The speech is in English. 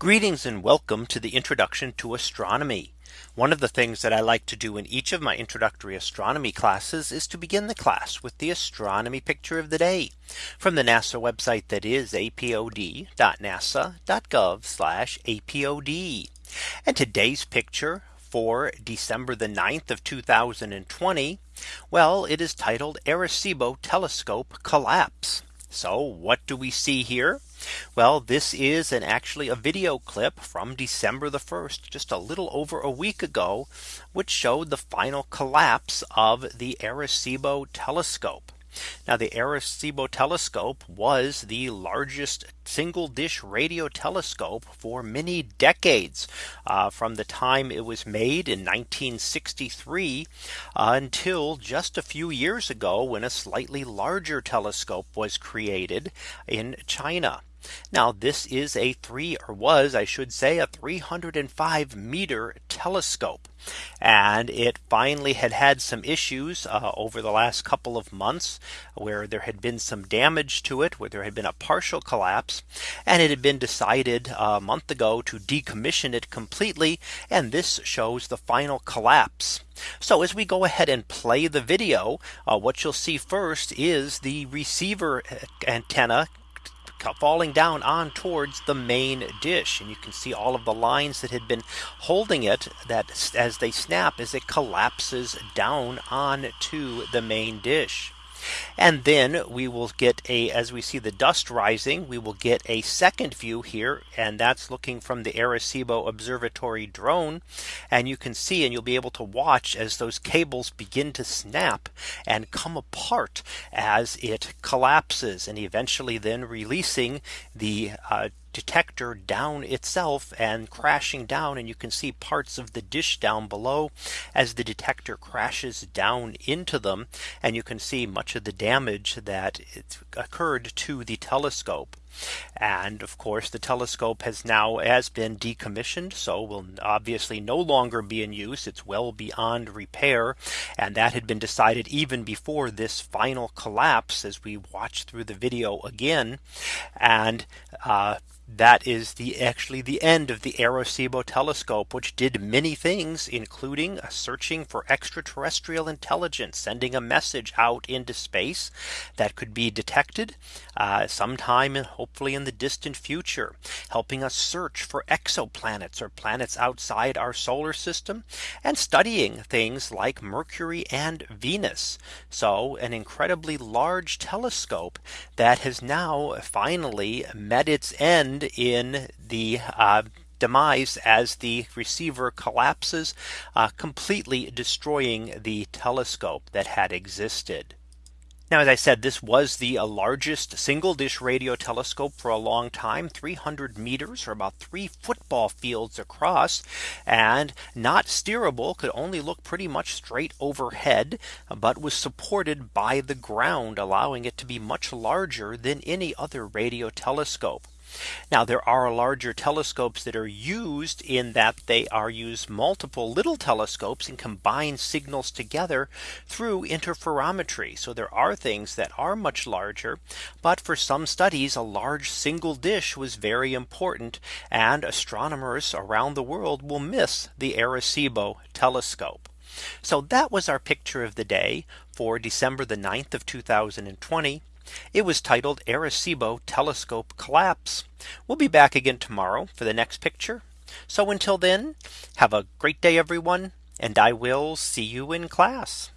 Greetings and welcome to the introduction to astronomy. One of the things that I like to do in each of my introductory astronomy classes is to begin the class with the astronomy picture of the day from the NASA website that is apod.nasa.gov apod. And today's picture for December the 9th of 2020. Well, it is titled Arecibo telescope collapse. So what do we see here? Well, this is an actually a video clip from December the 1st, just a little over a week ago, which showed the final collapse of the Arecibo telescope. Now the Arecibo telescope was the largest single dish radio telescope for many decades uh, from the time it was made in 1963 uh, until just a few years ago when a slightly larger telescope was created in China. Now this is a three or was I should say a 305 meter telescope. And it finally had had some issues uh, over the last couple of months where there had been some damage to it where there had been a partial collapse and it had been decided a month ago to decommission it completely. And this shows the final collapse. So as we go ahead and play the video, uh, what you'll see first is the receiver uh, antenna falling down on towards the main dish. And you can see all of the lines that had been holding it that as they snap as it collapses down on to the main dish. And then we will get a as we see the dust rising, we will get a second view here. And that's looking from the Arecibo Observatory drone. And you can see and you'll be able to watch as those cables begin to snap and come apart as it collapses and eventually then releasing the uh, detector down itself and crashing down and you can see parts of the dish down below as the detector crashes down into them and you can see much of the damage that occurred to the telescope. And of course, the telescope has now has been decommissioned. So will obviously no longer be in use. It's well beyond repair. And that had been decided even before this final collapse as we watch through the video again. And uh, that is the actually the end of the Arecibo telescope, which did many things, including searching for extraterrestrial intelligence, sending a message out into space that could be detected uh, sometime hopefully in the distant future, helping us search for exoplanets or planets outside our solar system and studying things like Mercury and Venus. So an incredibly large telescope that has now finally met its end in the uh, demise as the receiver collapses, uh, completely destroying the telescope that had existed. Now, as I said, this was the uh, largest single dish radio telescope for a long time 300 meters or about three football fields across and not steerable could only look pretty much straight overhead but was supported by the ground allowing it to be much larger than any other radio telescope. Now there are larger telescopes that are used in that they are used multiple little telescopes and combine signals together through interferometry. So there are things that are much larger. But for some studies, a large single dish was very important. And astronomers around the world will miss the Arecibo telescope. So that was our picture of the day for December the 9th of 2020. It was titled Arecibo telescope collapse. We'll be back again tomorrow for the next picture. So until then, have a great day, everyone, and I will see you in class.